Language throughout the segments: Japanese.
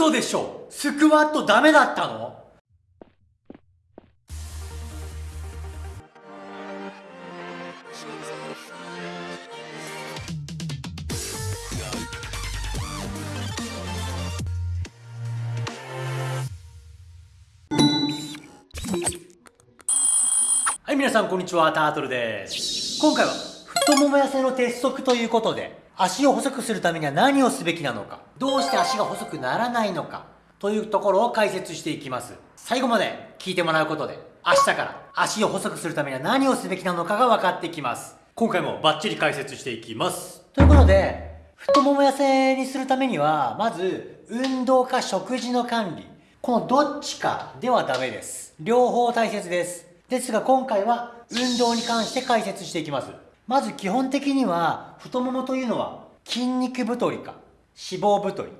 嘘でしょ。スクワットダメだったの？はい、皆さんこんにちは、タートルです。今回は太もも痩せの鉄則ということで、足を細くするためには何をすべきなのか、どうして足が細くならないのか、というところを解説していきます。最後まで聞いてもらうことで、明日から足を細くするためには何をすべきなのかが分かってきます。今回もバッチリ解説していきます。ということで、太もも痩せにするためには、まず、運動か食事の管理。このどっちかではダメです。両方大切です。ですが今回は運動に関して解説していきます。まず基本的には太ももというのは筋肉太りか脂肪太り、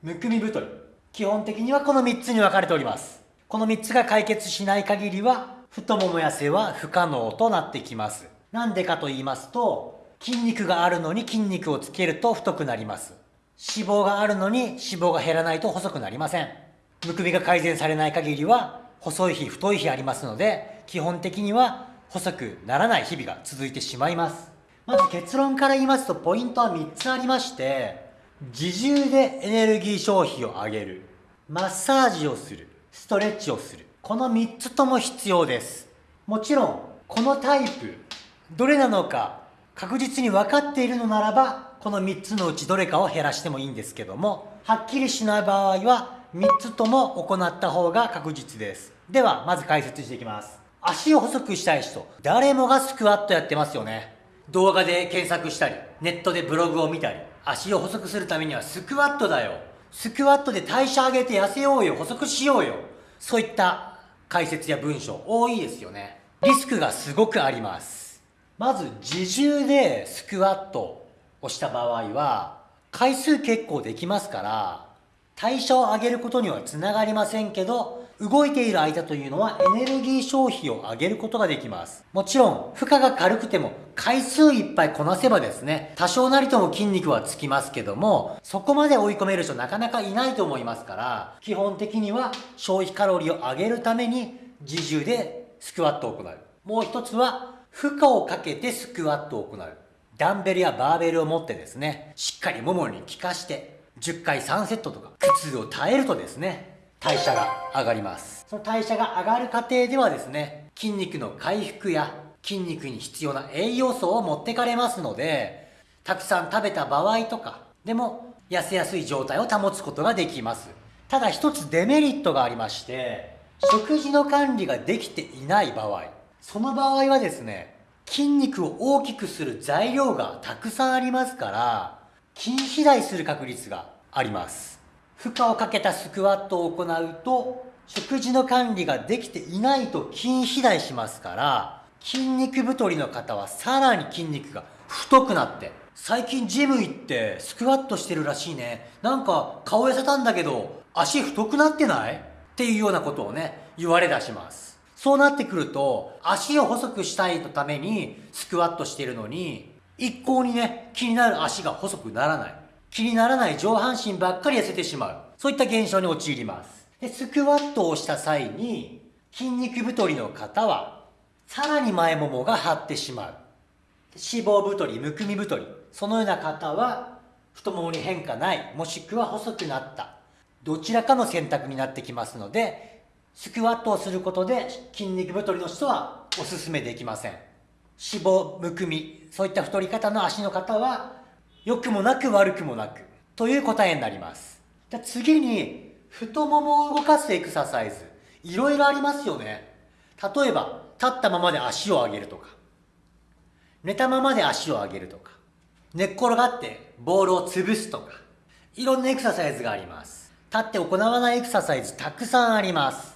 むくみ太り。基本的にはこの3つに分かれております。この3つが解決しない限りは太もも痩せは不可能となってきます。なんでかと言いますと筋肉があるのに筋肉をつけると太くなります。脂肪があるのに脂肪が減らないと細くなりません。むくみが改善されない限りは細い日太い日ありますので基本的には細くならない日々が続いてしまいます。まず結論から言いますとポイントは3つありまして自重でエネルギー消費を上げるマッサージをするストレッチをするこの3つとも必要です。もちろんこのタイプどれなのか確実に分かっているのならばこの3つのうちどれかを減らしてもいいんですけどもはっきりしない場合は3つとも行った方が確実です。ではまず解説していきます。足を細くしたい人。誰もがスクワットやってますよね。動画で検索したりネットでブログを見たり足を細くするためにはスクワットだよ。スクワットで代謝上げて痩せようよ。細くしようよ。そういった解説や文章多いですよね。リスクがすごくあります。まず自重でスクワットをした場合は回数結構できますから代謝を上げることにはつながりませんけど動いている間というのはエネルギー消費を上げることができます。もちろん負荷が軽くても回数いっぱいこなせばですね多少なりとも筋肉はつきますけどもそこまで追い込める人なかなかいないと思いますから基本的には消費カロリーを上げるために自重でスクワットを行う。もう一つは負荷をかけてスクワットを行う。ダンベルやバーベルを持ってですねしっかりももに効かして10回3セットとか苦痛を耐えるとですね代謝が上がります。その代謝が上がる過程ではですね筋肉の回復や筋肉に必要な栄養素を持ってかれますのでたくさん食べた場合とかでも痩せやすい状態を保つことができます。ただ一つデメリットがありまして食事の管理ができていない場合その場合はですね筋肉を大きくする材料がたくさんありますから筋肥大する確率があります。負荷をかけたスクワットを行うと食事の管理ができていないと筋肥大しますから筋肉太りの方はさらに筋肉が太くなって最近ジム行ってスクワットしてるらしいね。なんか顔痩せたんだけど足太くなってない？っていうようなことをね言われ出します。そうなってくると足を細くしたいためにスクワットしてるのに一向にね気になる足が細くならない。気にならない上半身ばっかり痩せてしまう。そういった現象に陥ります。でスクワットをした際に筋肉太りの方はさらに前ももが張ってしまう。脂肪太りむくみ太りそのような方は太ももに変化ないもしくは細くなった。どちらかの選択になってきますのでスクワットをすることで筋肉太りの人はおすすめできません。脂肪むくみそういった太り方の足の方は良くもなく悪くもなく。という答えになります。じゃ次に太ももを動かすエクササイズ。いろいろありますよね。例えば立ったままで足を上げるとか。寝たままで足を上げるとか。寝っ転がってボールを潰すとか。いろんなエクササイズがあります。立って行わないエクササイズたくさんあります。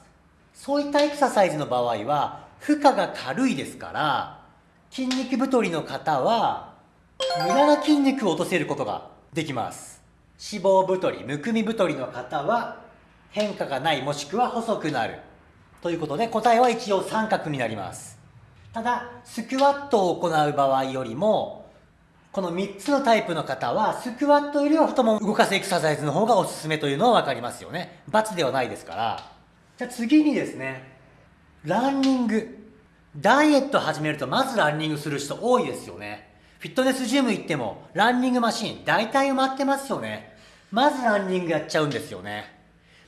そういったエクササイズの場合は負荷が軽いですから筋肉太りの方は無駄な筋肉を落とせることができます脂肪太りむくみ太りの方は変化がないもしくは細くなるということで答えは一応三角になりますただスクワットを行う場合よりもこの3つのタイプの方は、スクワットよりは太もも動かすエクササイズの方がおすすめというのは分かりますよね。罰ではないですから。じゃあ次にですね、ランニング。ダイエット始めるとまずランニングする人多いですよね。フィットネスジム行ってもランニングマシン大体埋まってますよね。まずランニングやっちゃうんですよね。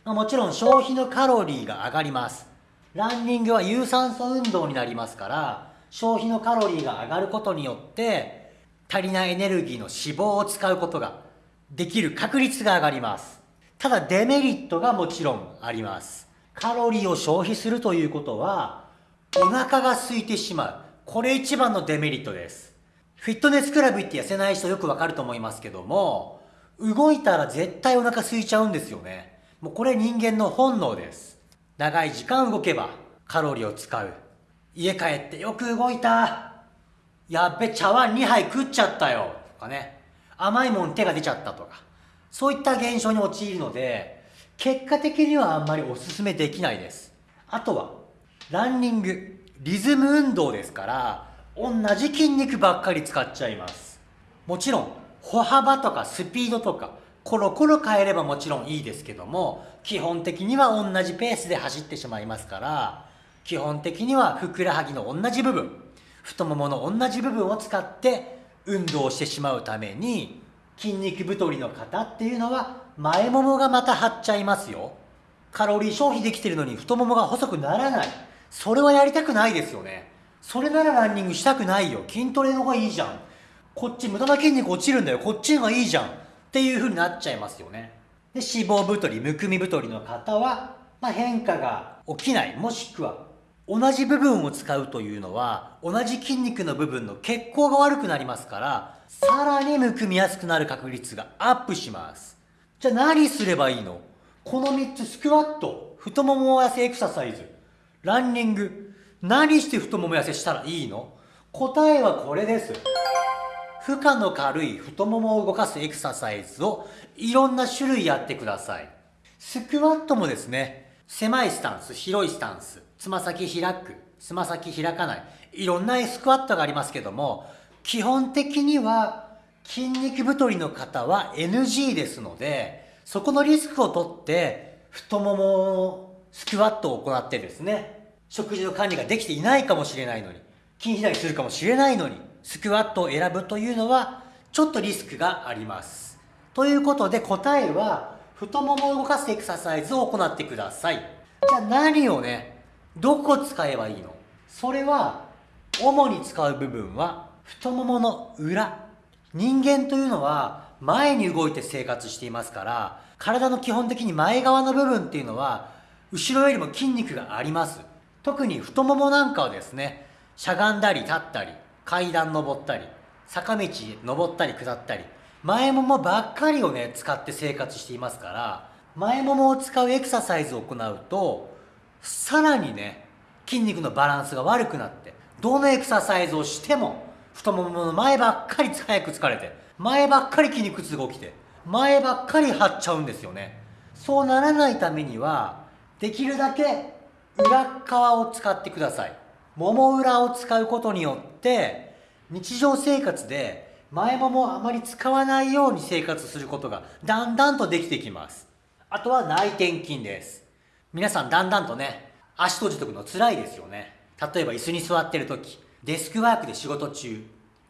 まあ、もちろん消費のカロリーが上がります。ランニングは有酸素運動になりますから、消費のカロリーが上がることによって足りないエネルギーの脂肪を使うことができる確率が上がります。ただデメリットがもちろんあります。カロリーを消費するということは、お腹が空いてしまう。これ一番のデメリットです。フィットネスクラブ行って痩せない人よくわかると思いますけども、動いたら絶対お腹空いちゃうんですよね。もうこれ人間の本能です。長い時間動けばカロリーを使う。家帰ってよく動いた。やっべ、茶碗2杯食っちゃったよとかね、甘いもん手が出ちゃったとか、そういった現象に陥るので、結果的にはあんまりお勧めできないです。あとは、ランニング、リズム運動ですから、同じ筋肉ばっかり使っちゃいます。もちろん、歩幅とかスピードとか、コロコロ変えればもちろんいいですけども、基本的には同じペースで走ってしまいますから、基本的にはふくらはぎの同じ部分、太ももの同じ部分を使って運動してしまうために筋肉太りの方っていうのは前ももがまた張っちゃいますよ。カロリー消費できてるのに太ももが細くならない。それはやりたくないですよね。それならランニングしたくないよ。筋トレの方がいいじゃん。こっち無駄な筋肉落ちるんだよ。こっちの方がいいじゃん。っていう風になっちゃいますよね。で脂肪太りむくみ太りの方は、まあ、変化が起きない。もしくは同じ部分を使うというのは同じ筋肉の部分の血行が悪くなりますからさらにむくみやすくなる確率がアップします。じゃあ何すればいいの？この3つスクワット太もも痩せエクササイズ。ランニング。何して太もも痩せしたらいいの？答えはこれです。負荷の軽い太ももを動かすエクササイズをいろんな種類やってください。スクワットもですね狭いスタンス広いスタンスつま先開く、つま先開かない、いろんなスクワットがありますけども、基本的には筋肉太りの方は NG ですので、そこのリスクをとって太ももスクワットを行ってですね、食事の管理ができていないかもしれないのに、筋肥大するかもしれないのに、スクワットを選ぶというのはちょっとリスクがあります。ということで答えは太ももを動かすエクササイズを行ってください。じゃあ何をね、どこ使えばいいの？それは主に使う部分は太ももの裏人間というのは前に動いて生活していますから体の基本的に前側の部分っていうのは後ろよりも筋肉があります特に太ももなんかはですねしゃがんだり立ったり階段登ったり坂道登ったり下ったり前ももばっかりをね使って生活していますから前ももを使うエクササイズを行うとさらにね筋肉のバランスが悪くなってどのエクササイズをしても太ももの前ばっかり早く疲れて前ばっかり筋肉痛が起きて前ばっかり張っちゃうんですよね。そうならないためにはできるだけ裏側を使ってくださいもも裏を使うことによって日常生活で前ももあまり使わないように生活することがだんだんとできてきますあとは内転筋です皆さんだんだんとね、足閉じとくの辛いですよね。例えば椅子に座ってる時、デスクワークで仕事中、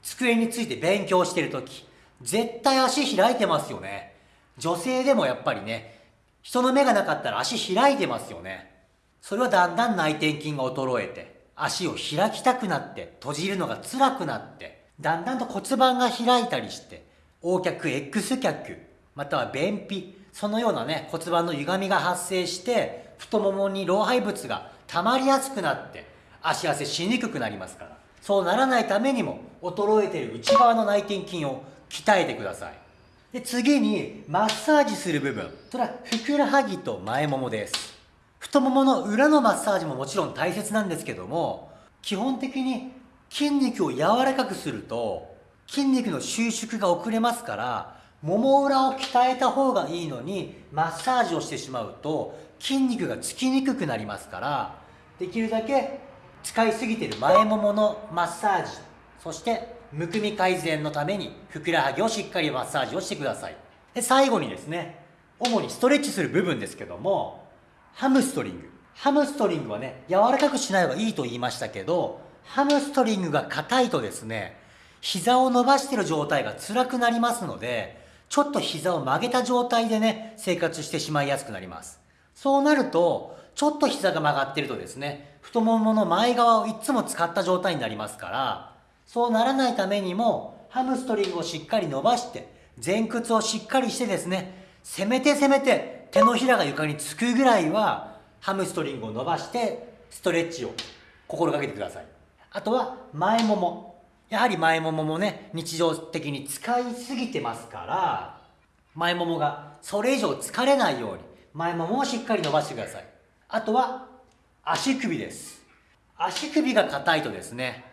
机について勉強してる時、絶対足開いてますよね。女性でもやっぱりね、人の目がなかったら足開いてますよね。それはだんだん内転筋が衰えて、足を開きたくなって、閉じるのが辛くなって、だんだんと骨盤が開いたりして、横脚、X 脚、または便秘、そのようなね、骨盤の歪みが発生して、太ももに老廃物が溜まりやすくなって足汗しにくくなりますからそうならないためにも衰えている内側の内転筋を鍛えてください。で次にマッサージする部分。それはふくらはぎと前ももです。太ももの裏のマッサージももちろん大切なんですけども基本的に筋肉を柔らかくすると筋肉の収縮が遅れますからもも裏を鍛えた方がいいのにマッサージをしてしまうと筋肉がつきにくくなりますからできるだけ使いすぎてる前もものマッサージそしてむくみ改善のためにふくらはぎをしっかりマッサージをしてください。で最後にですね主にストレッチする部分ですけどもハムストリング。ハムストリングはね柔らかくしない方がいいと言いましたけどハムストリングが硬いとですね膝を伸ばしている状態が辛くなりますのでちょっと膝を曲げた状態でね生活してしまいやすくなります。そうなるとちょっと膝が曲がってるとですね太ももの前側をいつも使った状態になりますからそうならないためにもハムストリングをしっかり伸ばして前屈をしっかりしてですねせめてせめて手のひらが床につくぐらいはハムストリングを伸ばしてストレッチを心がけてください。あとは前もも。やはり前もももね日常的に使いすぎてますから前ももがそれ以上疲れないように前ももをしっかり伸ばしてください。あとは足首です。足首が硬いとですね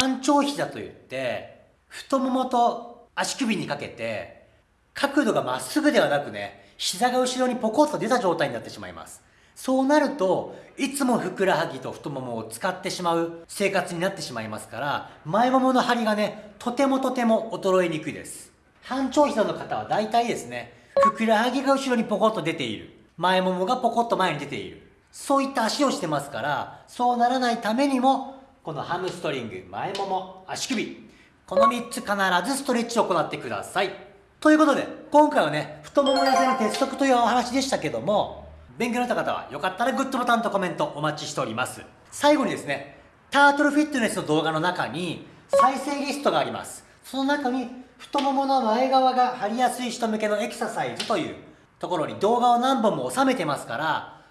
半長膝といって太ももと足首にかけて角度がまっすぐではなくね膝が後ろにポコッと出た状態になってしまいます。そうなるといつもふくらはぎと太ももを使ってしまう生活になってしまいますから前ももの張りがねとてもとても衰えにくいです。半長膝の方は大体ですねふくらはぎが後ろにポコッと出ている。前ももがポコッと前に出ている。そういった足をしてますからそうならないためにもこのハムストリング前もも足首この3つ必ずストレッチを行ってください。ということで今回はね太もも痩せの鉄則というお話でしたけども勉強になった方はよかったらグッドボタンとコメントお待ちしております。最後にですねタートルフィットネスの動画の中に再生リストがあります。その中に太ももの前側が張りやすい人向けのエクササイズというところに動画を何本も収めてますから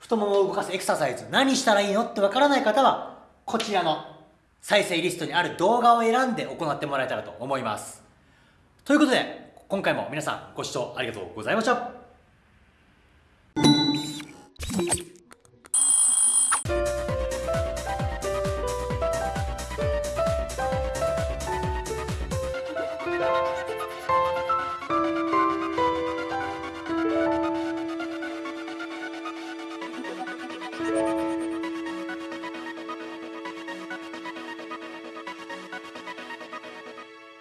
太ももを動かすエクササイズ何したらいいのってわからない方はこちらの再生リストにある動画を選んで行ってもらえたらと思います。ということで今回も皆さんご視聴ありがとうございました。